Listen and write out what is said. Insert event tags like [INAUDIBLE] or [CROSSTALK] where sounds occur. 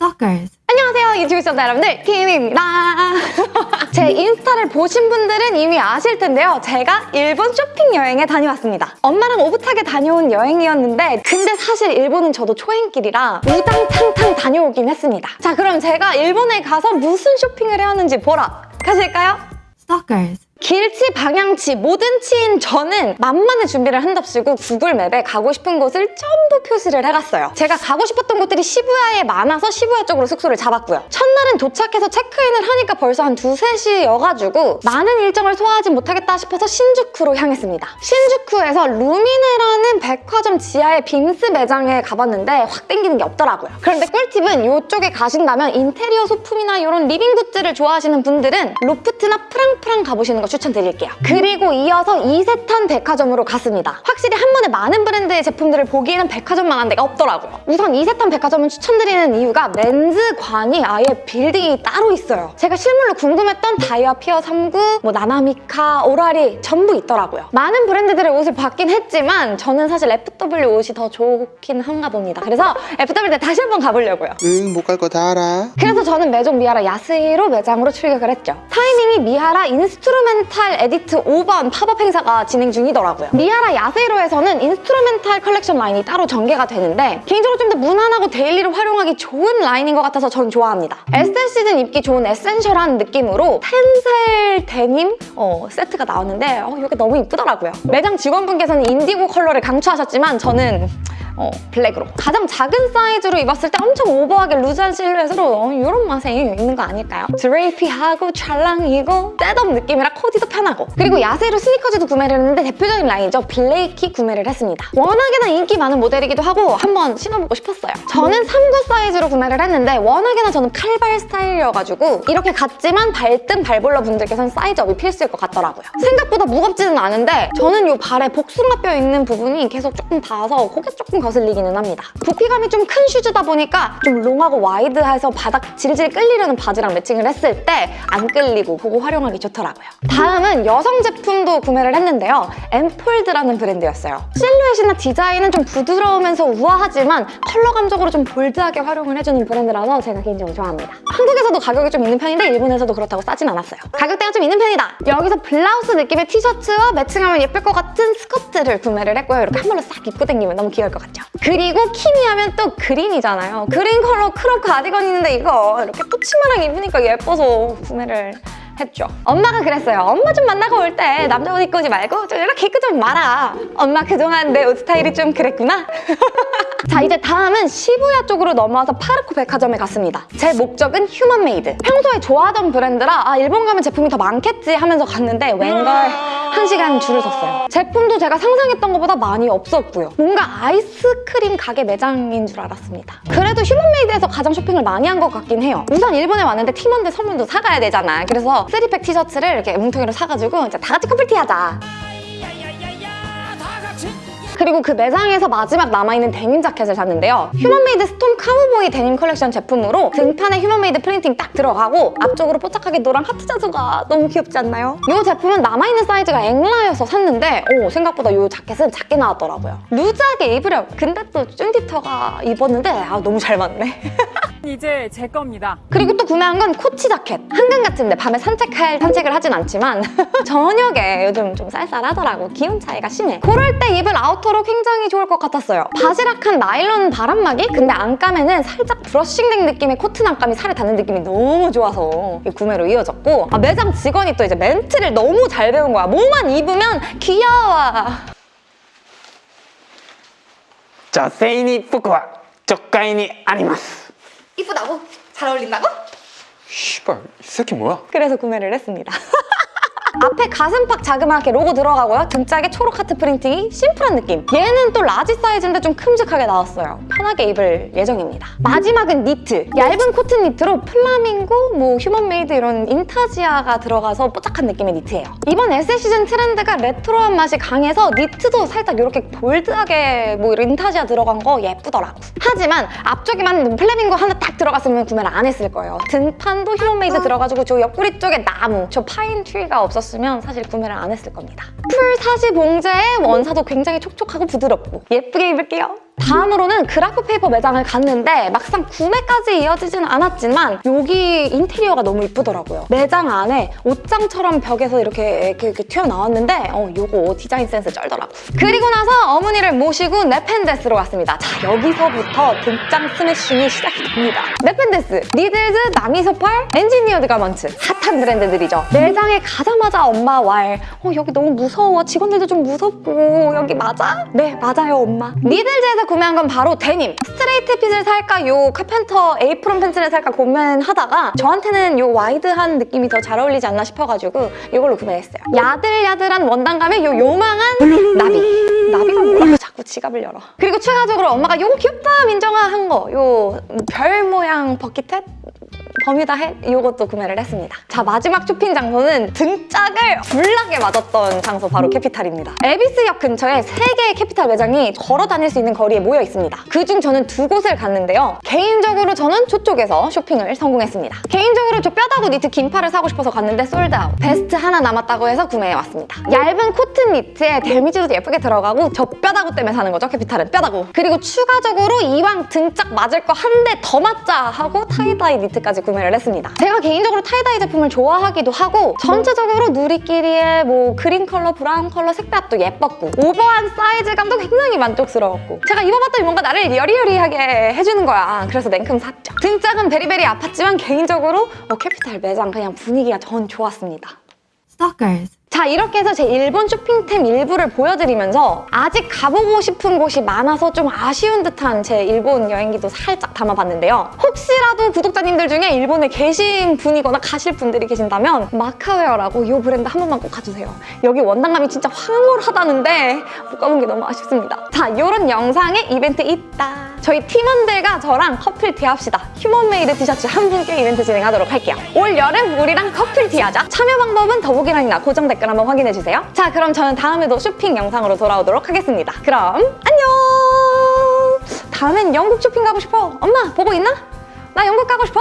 Stalkers. 안녕하세요 유튜브 시청자 여러분들 키미입니다 [LAUGHS] 제 인스타를 보신 분들은 이미 아실 텐데요 제가 일본 쇼핑 여행에 다녀왔습니다 엄마랑 오붓하게 다녀온 여행이었는데 근데 사실 일본은 저도 초행길이라 우당탕탕 다녀오긴 했습니다 자 그럼 제가 일본에 가서 무슨 쇼핑을 해왔는지 보러 가실까요? Stalkers. 길치, 방향치, 모든 치인 저는 만반의 준비를 한답시고 구글 맵에 가고 싶은 곳을 전부 표시를 해갔어요. 제가 가고 싶었던 곳들이 시부야에 많아서 시부야 쪽으로 숙소를 잡았고요. 첫날은 도착해서 체크인을 하니까 벌써 한 두세 시여가지고 많은 일정을 소화하지 못하겠다 싶어서 신주쿠로 향했습니다. 신주쿠에서 루미네라는 백화점 지하의 빔스 매장에 가봤는데 확 땡기는 게 없더라고요. 그런데 꿀팁은 이쪽에 가신다면 인테리어 소품이나 이런 living goods를 좋아하시는 분들은 로프트나 프랑프랑 가보시는 거 추천드릴게요. 그리고 이어서 이세탄 백화점으로 갔습니다. 확실히 한 번에 많은 브랜드의 제품들을 보기에는 백화점만한 데가 없더라고요. 우선 이세탄 백화점은 추천드리는 이유가 men's관이 아예 빌딩이 따로 있어요. 제가 실물로 궁금했던 다이와 피어 39, 뭐 나나미카, 오라리 전부 있더라고요. 많은 브랜드들의 옷을 봤긴 했지만 저는 사실 FW 옷이 더 좋긴 한가 봅니다. 그래서 FW 때 다시 한번 가보려고요. 응, 못 갈 거 다 알아. 그래서 저는 메종 미하라 야스히로 매장으로 출격을 했죠. 타이밍이 미하라 인스트루멘 탈 에디트 5번 팝업 행사가 진행 중이더라고요. 미하라 야스히로에서는 인스트루멘탈 컬렉션 라인이 따로 전개가 되는데 개인적으로 좀 더 무난하고 daily로 활용하기 좋은 라인인 것 같아서 전 좋아합니다. SS 시즌 입기 좋은 essential한 느낌으로 텐셀 데님 어, 세트가 나왔는데 어, 이게 너무 이쁘더라고요. 매장 직원분께서는 인디고 컬러를 강추하셨지만 저는 어, 블랙으로 가장 작은 사이즈로 입었을 때 엄청 오버하게 루즈한 실루엣으로 어, 이런 맛에 입는 거 아닐까요? drapey하고 찰랑이고 setup 느낌이라 코디도 편하고. 그리고 야스히로 스니커즈도 구매를 했는데 대표적인 라인이죠. 블레이키 구매를 했습니다. 워낙에나 인기 많은 모델이기도 하고 한번 신어보고 싶었어요. 저는 39 사이즈로 구매를 했는데 워낙에나 저는 칼발 스타일이어가지고 이렇게 같지만 발등 발볼러 분들께서는 size up이 필수일 것 같더라고요. 생각보다 무겁지는 않은데 저는 이 발에 복숭아뼈 있는 부분이 계속 조금 닿아서 그게 조금 거슬리기는 합니다. 부피감이 좀 큰 슈즈다 보니까 좀 long하고 wide해서 바닥 질질 끌리려는 바지랑 매칭을 했을 때 안 끌리고 그거 활용하기 좋더라고요. 다음은 여성 제품도 구매를 했는데요. 엔폴드라는 브랜드였어요. 실루엣이나 디자인은 좀 부드러우면서 우아하지만 컬러 감적으로 좀 bold하게 활용을 해주는 브랜드라서 제가 개인적으로 좋아합니다. 한국에서도 가격이 좀 있는 편인데 일본에서도 그렇다고 싸진 않았어요. 가격대가 좀 있는 편이다. 여기서 블라우스 느낌의 티셔츠와 매칭하면 예쁠 것 같은 스커트를 구매를 했고요. 이렇게 한 벌로 싹 입고 다니면 너무 귀여울 것 같죠? 그리고 키미 하면 또 green이잖아요. green 컬러 crop 가디건 있는데 이거 이렇게 또 치마랑 입으니까 예뻐서 구매를 했죠. 엄마가 그랬어요. 엄마 좀 만나고 올 때 남자 옷 입고 오지 말고 좀 이렇게 입고 좀 와라. 엄마 그동안 내 옷 스타일이 좀 그랬구나. [LAUGHS] 자 이제 다음은 시부야 쪽으로 넘어와서 파르코 백화점에 갔습니다. 제 목적은 휴먼메이드. 평소에 좋아하던 브랜드라 아 일본 가면 제품이 더 많겠지 하면서 갔는데 웬걸 한 시간 줄을 섰어요. 제품도 제가 상상했던 것보다 많이 없었고요. 뭔가 아이스크림 가게 매장인 줄 알았습니다. 그래도 휴먼메이드에서 가장 쇼핑을 많이 한 것 같긴 해요. 우선 일본에 왔는데 팀원들 선물도 사가야 되잖아. 그래서 three-pack 티셔츠를 이렇게 뭉텅이로 사가지고 이제 다 같이 커플티 하자. 그리고 그 매장에서 마지막 남아있는 데님 자켓을 샀는데요. 휴먼메이드 스톰 카우보이 데님 컬렉션 제품으로 등판에 휴먼메이드 printing 딱 들어가고 앞쪽으로 뽀짝하게 노란 하트 자수가 너무 귀엽지 않나요? 이 제품은 남아있는 사이즈가 엑라여서 샀는데 오, 생각보다 이 자켓은 작게 나왔더라고요. 루즈하게 입으렴. 근데 또 쭌디터가 입었는데 아 너무 잘 맞네. [LAUGHS] 이제 제 겁니다. 그리고 또 구매한 건 코치 자켓. 한강 같은데 밤에 산책할 산책을 하진 않지만 [LAUGHS] 저녁에 요즘 좀 쌀쌀하더라고. 기운 차이가 심해. 그럴 때 입을 아우터로 굉장히 좋을 것 같았어요. 바지락한 나일론 바람막이? 근데 안감에는 살짝 브러싱된 느낌의 코트 안감이 살에 닿는 느낌이 너무 좋아서 구매로 이어졌고 아, 매장 직원이 또 이제 멘트를 너무 잘 배운 거야. 뭐만 입으면 귀여워. 자, 세인이 푸쿠와 저가인이 아니마스. 이쁘다고? 잘 어울린다고? 씨발, 이 새끼 뭐야? 그래서 구매를 했습니다. [LAUGHS] 앞에 가슴팍 자그마하게 로고 들어가고요. 등짝에 초록 하트 프린팅이 심플한 느낌. 얘는 또 large 사이즈인데 좀 큼직하게 나왔어요. 편하게 입을 예정입니다. 마지막은 니트. 얇은 코튼 니트로 플라밍고, 뭐 Human Made 이런 intarsia가 들어가서 뽀짝한 느낌의 니트예요. 이번 SS 시즌 트렌드가 레트로한 맛이 강해서 니트도 살짝 이렇게 bold하게 뭐 intarsia 들어간 거 예쁘더라고. 하지만 앞쪽에만 플라밍고 하나 딱 들어갔으면 구매를 안 했을 거예요. 등판도 Human Made 들어가지고 저 옆구리 쪽에 나무, 저 pine tree가 없 었으면 사실 구매를 안 했을 겁니다. full 사시 봉제에 원사도 굉장히 촉촉하고 부드럽고 예쁘게 입을게요. 다음으로는 Graphpaper 매장을 갔는데 막상 구매까지 이어지지는 않았지만 여기 인테리어가 너무 이쁘더라고요. 매장 안에 옷장처럼 벽에서 이렇게, 이렇게, 이렇게 튀어나왔는데 어, 요거 디자인 센스 쩔더라고. 그리고 나서 어머니를 모시고 Nepenthes로 왔습니다. 자, 여기서부터 등짝 스매싱이 시작이 됩니다. Nepenthes, Needles, 남이서팔, Engineered Garments 핫한 브랜드들이죠. 매장에 가자마자 엄마 왈 어, 여기 너무 무서워. 직원들도 좀 무섭고 여기 맞아? 네, 맞아요, 엄마. Needles에서 구매한 건 바로 데님. straight fit을 살까 요 carpenter apron pants를 살까 고민하다가 저한테는 요 wide한 느낌이 더 잘 어울리지 않나 싶어가지고 이걸로 구매했어요. 야들야들한 원단감에 요 요망한 나비. 나비가 뭐야? 자꾸 지갑을 열어. 그리고 추가적으로 엄마가 요거 귀엽다 민정아 한 거. 요 별 모양 bucket hat? Bermuda hat 이것도 구매를 했습니다. 자 마지막 쇼핑 장소는 등짝을 불나게 맞았던 장소 바로 Kapital입니다. 에비스역 근처에 세 개의 Kapital 매장이 걸어 다닐 수 있는 거리에 모여 있습니다. 그중 저는 두 곳을 갔는데요. 개인적으로 저는 저쪽에서 쇼핑을 성공했습니다. 개인적으로 저 뼈다구 니트 긴팔을 사고 싶어서 갔는데 sold out. 베스트 하나 남았다고 해서 구매해왔습니다. 얇은 코튼 니트에 damage도 예쁘게 들어가고 저 뼈다구 때문에 사는 거죠 Kapital은 뼈다구. 그리고 추가적으로 이왕 등짝 맞을 거 한 대 더 맞자 하고 tie-dye 니트까지 구매 를 했습니다. 제가 개인적으로 tie-dye 제품을 좋아하기도 하고 전체적으로 누리끼리의 뭐 green 컬러, brown 컬러 색감도 예뻤고 오버한 사이즈감도 굉장히 만족스러웠고 제가 입어봤더니 뭔가 나를 여리여리하게 해주는 거야. 그래서 냉큼 샀죠. 등짝은 very very 아팠지만 개인적으로 어, Kapital 매장 그냥 분위기가 전 좋았습니다. Stalkers. 자 이렇게 해서 제 일본 쇼핑템 일부를 보여드리면서 아직 가보고 싶은 곳이 많아서 좀 아쉬운 듯한 제 일본 여행기도 살짝 담아봤는데요. 혹시라도 구독자님들 중에 일본에 계신 분이거나 가실 분들이 계신다면 Markaware라고 이 브랜드 한 번만 꼭 가주세요. 여기 원단감이 진짜 황홀하다는데 못 가본 게 너무 아쉽습니다. 자 이런 영상에 이벤트 있다. 저희 팀원들과 저랑 커플 티합시다. Human Made 티셔츠 한 분께 이벤트 진행하도록 할게요. 올 여름 우리랑 커플 티하자. 참여 방법은 더보기란이나 고정 댓글 한번 확인해주세요. 자 그럼 저는 다음에도 쇼핑 영상으로 돌아오도록 하겠습니다. 그럼 안녕! 다음엔 영국 쇼핑 가고 싶어. 엄마 보고 있나? 나 영국 가고 싶어!